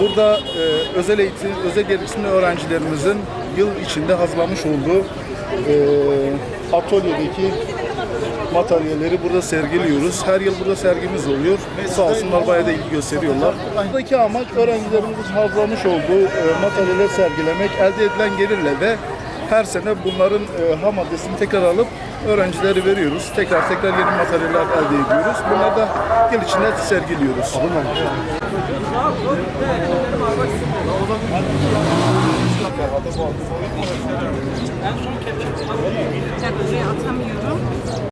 Burada e, özel eğitim, özel gereksinimli öğrencilerimizin yıl içinde hazırlamış olduğu e, atölyedeki materyalleri burada sergiliyoruz. Her yıl burada sergimiz oluyor. Sağ olsunlar bayağı da ilgi gösteriyorlar. Buradaki amaç öğrencilerimizin hazırlamış olduğu e, materyaller sergilemek. Elde edilen gelirle de her sene bunların e, ham maddesini tekrar alıp öğrencilere veriyoruz. Tekrar tekrar yeni materyaller elde ediyoruz. Bunları da yıl içinde sergiliyoruz. Ben buraya atamıyorum.